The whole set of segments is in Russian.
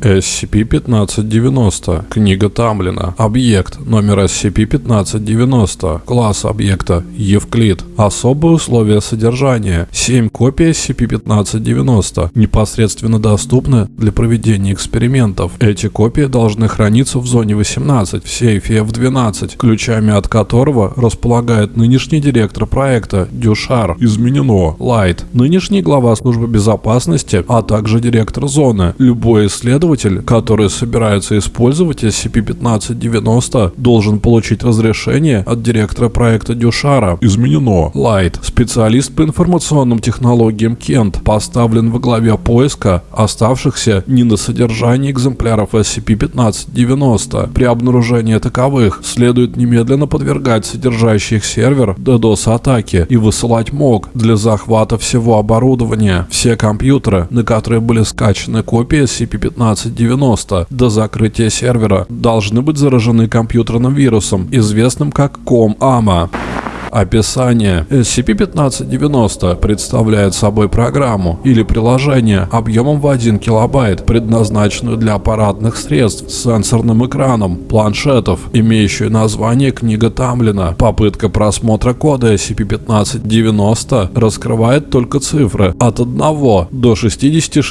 SCP-1590. Книга Тамлина. Объект номер SCP-1590. Класс объекта Евклид. Особые условия содержания. 7 копий SCP-1590 непосредственно доступны для проведения экспериментов. Эти копии должны храниться в зоне 18 в сейфе F12, ключами от которого располагает нынешний директор проекта Дюшар. Изменено. Лайт. Нынешний глава службы безопасности, а также директор зоны. Любой исследователь, который собирается использовать SCP-1590, должен получить разрешение от директора проекта Дюшара. Изменено. Лайт. Специалист по информационным технологиям Кент поставлен во главе поиска оставшихся не на содержании экземпляров SCP-1590. При обнаружении таковых следует немедленно подвергать содержащий их сервер DDoS-атаке и высылать МОК для захвата всего оборудования. Все компьютеры, на которые были скачаны копии SCP-1590 до закрытия сервера, должны быть заражены компьютерным вирусом, известным как COM-AMA. Описание. SCP-1590 представляет собой программу или приложение объемом в 1 килобайт, предназначенную для аппаратных средств с сенсорным экраном, планшетов, имеющую название «Книга Тамлина». Попытка просмотра кода SCP-1590 раскрывает только цифры от 1 до 66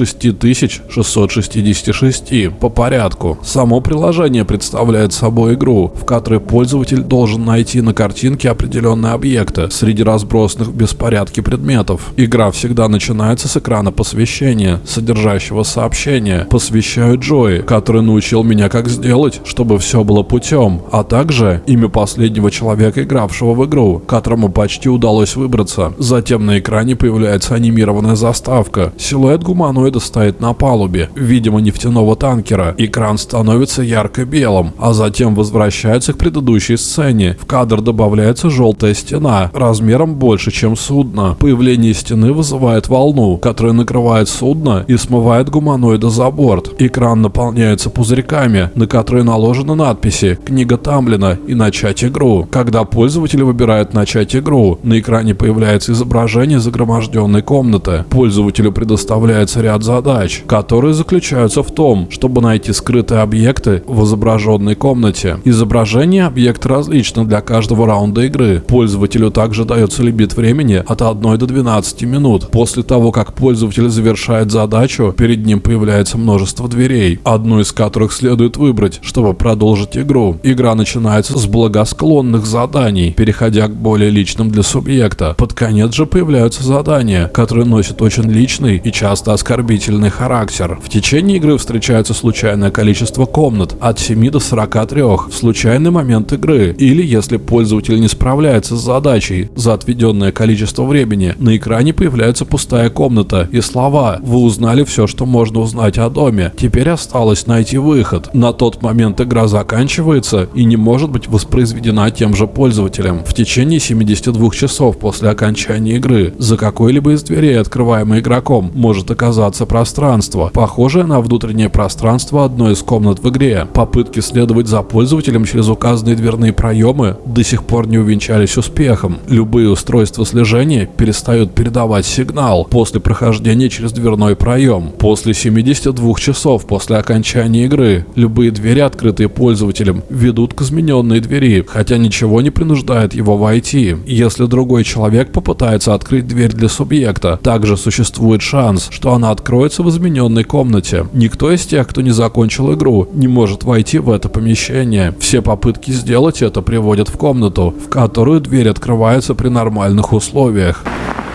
666 по порядку. Само приложение представляет собой игру, в которой пользователь должен найти на картинке определенное объекта среди разбросанных в беспорядке предметов. Игра всегда начинается с экрана посвящения, содержащего сообщение «Посвящаю Джои, который научил меня как сделать, чтобы все было путем», а также имя последнего человека, игравшего в игру, которому почти удалось выбраться. Затем на экране появляется анимированная заставка. Силуэт гуманоида стоит на палубе, видимо нефтяного танкера. Экран становится ярко-белым, а затем возвращается к предыдущей сцене. В кадр добавляется желтая стена размером больше, чем судно. Появление стены вызывает волну, которая накрывает судно и смывает гуманоида за борт. Экран наполняется пузырьками, на которые наложены надписи «Книга Тамлина» и «Начать игру». Когда пользователь выбирает «Начать игру», на экране появляется изображение загроможденной комнаты. Пользователю предоставляется ряд задач, которые заключаются в том, чтобы найти скрытые объекты в изображенной комнате. Изображение объекта различно для каждого раунда игры. Пользователь Пользователю также дается лимит времени от 1 до 12 минут. После того, как пользователь завершает задачу, перед ним появляется множество дверей, одну из которых следует выбрать, чтобы продолжить игру. Игра начинается с благосклонных заданий, переходя к более личным для субъекта. Под конец же появляются задания, которые носят очень личный и часто оскорбительный характер. В течение игры встречается случайное количество комнат от 7 до 43 в случайный момент игры, или если пользователь не справляется с задачей за отведенное количество времени. На экране появляется пустая комната и слова «Вы узнали все, что можно узнать о доме. Теперь осталось найти выход». На тот момент игра заканчивается и не может быть воспроизведена тем же пользователем. В течение 72 часов после окончания игры за какой-либо из дверей, открываемой игроком, может оказаться пространство, похожее на внутреннее пространство одной из комнат в игре. Попытки следовать за пользователем через указанные дверные проемы до сих пор не увенчались успехом успехом. Любые устройства слежения перестают передавать сигнал после прохождения через дверной проем. После 72 часов после окончания игры любые двери, открытые пользователем, ведут к измененной двери, хотя ничего не принуждает его войти. Если другой человек попытается открыть дверь для субъекта, также существует шанс, что она откроется в измененной комнате. Никто из тех, кто не закончил игру, не может войти в это помещение. Все попытки сделать это приводят в комнату, в которую дверь дверь открывается при нормальных условиях.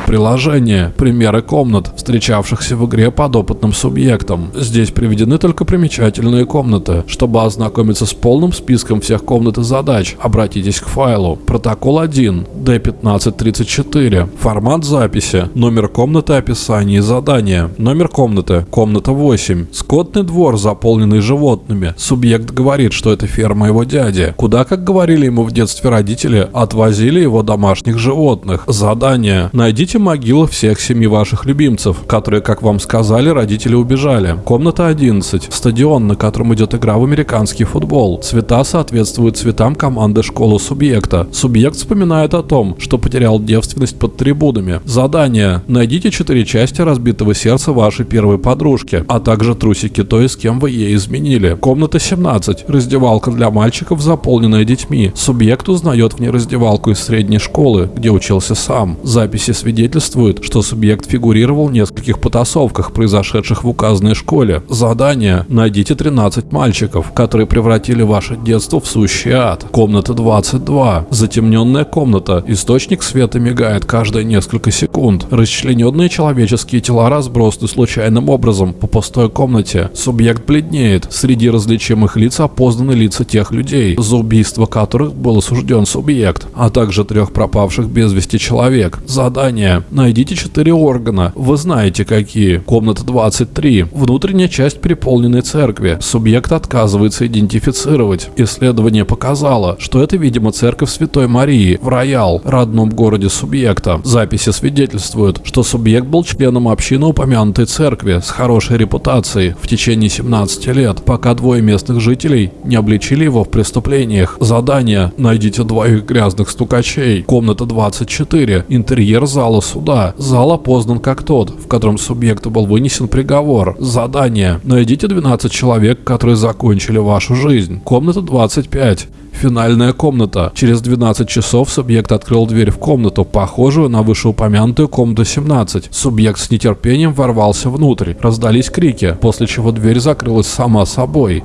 Приложение. Примеры комнат, встречавшихся в игре подопытным субъектом. Здесь приведены только примечательные комнаты. Чтобы ознакомиться с полным списком всех комнат и задач, обратитесь к файлу. Протокол 1. D1534. Формат записи. Номер комнаты, описание и задания. Номер комнаты. Комната 8. Скотный двор, заполненный животными. Субъект говорит, что это ферма его дяди. Куда, как говорили ему в детстве родители, отвозили его домашних животных. Задание. Найдите Найдите могилы всех семи ваших любимцев, которые, как вам сказали, родители убежали. Комната 11. Стадион, на котором идет игра в американский футбол. Цвета соответствуют цветам команды школы субъекта. Субъект вспоминает о том, что потерял девственность под трибунами. Задание. Найдите четыре части разбитого сердца вашей первой подружки, а также трусики той, с кем вы ей изменили. Комната 17. Раздевалка для мальчиков, заполненная детьми. Субъект узнает в ней раздевалку из средней школы, где учился сам. Записи свидетельствуют, что субъект фигурировал в нескольких потасовках, произошедших в указанной школе. Задание. Найдите 13 мальчиков, которые превратили ваше детство в сущий ад. Комната 22. Затемненная комната. Источник света мигает каждые несколько секунд. Расчлененные человеческие тела разбросаны случайным образом по пустой комнате. Субъект бледнеет. Среди различимых лиц опознаны лица тех людей, за убийство которых был осужден субъект, а также трех пропавших без вести человек. Задание. Найдите четыре органа. Вы знаете какие. Комната 23. Внутренняя часть переполненной церкви. Субъект отказывается идентифицировать. Исследование показало, что это, видимо, церковь Святой Марии в Роял, родном городе субъекта. Записи свидетельствуют, что субъект был членом общины упомянутой церкви с хорошей репутацией в течение 17 лет, пока двое местных жителей не обличили его в преступлениях. Задание. Найдите двоих грязных стукачей. Комната 24. Интерьер зала суда. Зал опознан как тот, в котором субъекту был вынесен приговор. Задание. Найдите 12 человек, которые закончили вашу жизнь. Комната 25. Финальная комната. Через 12 часов субъект открыл дверь в комнату, похожую на вышеупомянутую комнату 17. Субъект с нетерпением ворвался внутрь. Раздались крики, после чего дверь закрылась сама собой.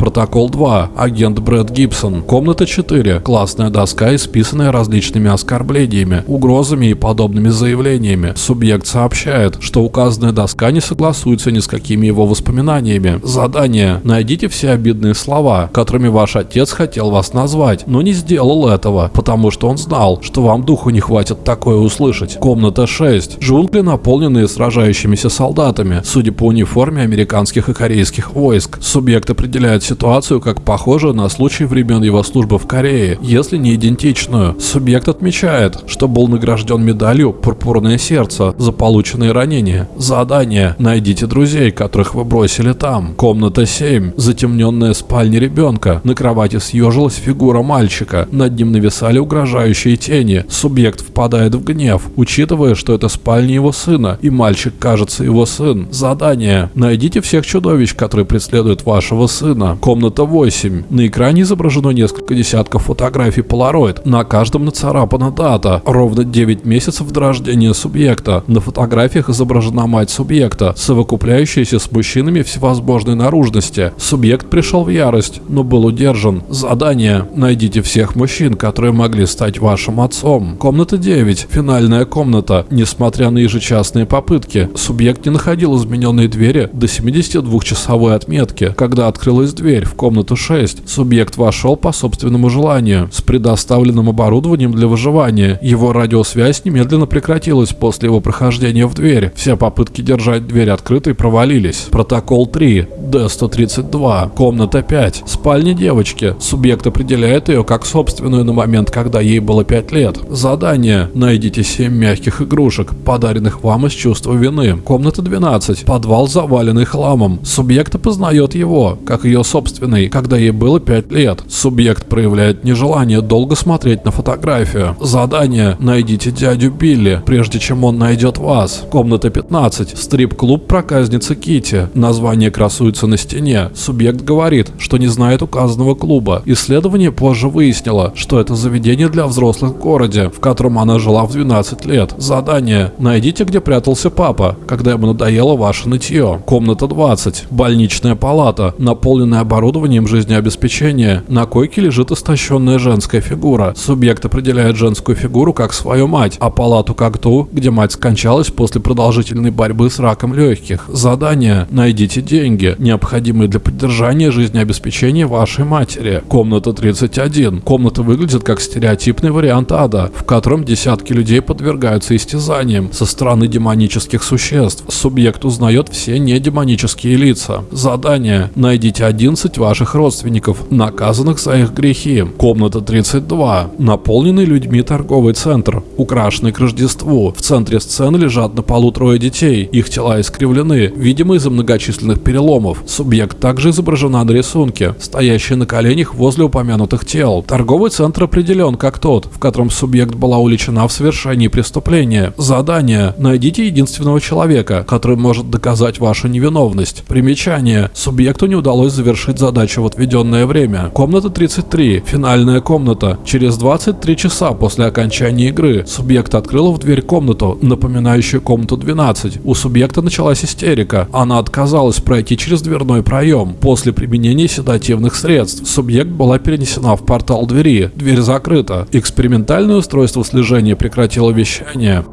Протокол 2. Агент Брэд Гибсон. Комната 4. Классная доска, исписанная различными оскорблениями, угрозами и подобными заявлениями. Субъект сообщает, что указанная доска не согласуется ни с какими его воспоминаниями. Задание. Найдите все обидные слова, которыми ваш отец хотел вас назвать, но не сделал этого, потому что он знал, что вам духу не хватит такое услышать. Комната 6. Джунгли, наполненные сражающимися солдатами, судя по униформе американских и корейских войск. Субъект определяет ситуацию как похожую на случай времен его службы в Корее, если не идентичную. Субъект отмечает, что был награжден медалью «Пурпурное сердце» за полученные ранения. Задание «Найдите друзей, которых вы бросили там». Комната 7. Затемненная спальня ребенка. На кровати съежилась фигура мальчика. Над ним нависали угрожающие тени. Субъект впадает в гнев, учитывая, что это спальня его сына, и мальчик кажется его сын. Задание «Найдите всех чудовищ, которые преследуют вашего сына». Комната 8. На экране изображено несколько десятков фотографий Polaroid. На каждом нацарапана дата. Ровно 9 месяцев до рождения субъекта. На фотографиях изображена мать субъекта, совокупляющаяся с мужчинами всевозможной наружности. Субъект пришел в ярость, но был удержан. Задание. Найдите всех мужчин, которые могли стать вашим отцом. Комната 9. Финальная комната. Несмотря на ежечасные попытки, субъект не находил измененной двери до 72-часовой отметки, когда открылась дверь дверь в комнату 6. Субъект вошел по собственному желанию, с предоставленным оборудованием для выживания. Его радиосвязь немедленно прекратилась после его прохождения в дверь. Все попытки держать дверь открытой провалились. Протокол 3. Д-132. Комната 5. Спальня девочки. Субъект определяет ее как собственную на момент, когда ей было 5 лет. Задание. Найдите 7 мягких игрушек, подаренных вам из чувства вины. Комната 12. Подвал, заваленный хламом. Субъект опознает его, как ее собственную собственной, когда ей было 5 лет. Субъект проявляет нежелание долго смотреть на фотографию. Задание «Найдите дядю Билли, прежде чем он найдет вас». Комната 15. Стрип-клуб проказницы Кити. Название красуется на стене. Субъект говорит, что не знает указанного клуба. Исследование позже выяснило, что это заведение для взрослых в городе, в котором она жила в 12 лет. Задание «Найдите, где прятался папа, когда ему надоело ваше нытье». Комната 20. Больничная палата, наполненная оборудованием жизнеобеспечения. На койке лежит истощенная женская фигура. Субъект определяет женскую фигуру как свою мать, а палату как ту, где мать скончалась после продолжительной борьбы с раком легких. Задание. Найдите деньги, необходимые для поддержания жизнеобеспечения вашей матери. Комната 31. Комната выглядит как стереотипный вариант ада, в котором десятки людей подвергаются истязаниям со стороны демонических существ. Субъект узнает все недемонические лица. Задание. Найдите один 11 ваших родственников, наказанных за их грехи. Комната 32. Наполненный людьми торговый центр, украшенный к Рождеству. В центре сцены лежат на полу трое детей. Их тела искривлены, видимо из-за многочисленных переломов. Субъект также изображена на рисунке, стоящая на коленях возле упомянутых тел. Торговый центр определен как тот, в котором субъект была уличена в совершении преступления. Задание. Найдите единственного человека, который может доказать вашу невиновность. Примечание. Субъекту не удалось завершить задачу в отведенное время. Комната 33. Финальная комната. Через 23 часа после окончания игры субъект открыл в дверь комнату, напоминающую комнату 12. У субъекта началась истерика. Она отказалась пройти через дверной проем. После применения седативных средств субъект была перенесена в портал двери. Дверь закрыта. Экспериментальное устройство слежения прекратило вещание.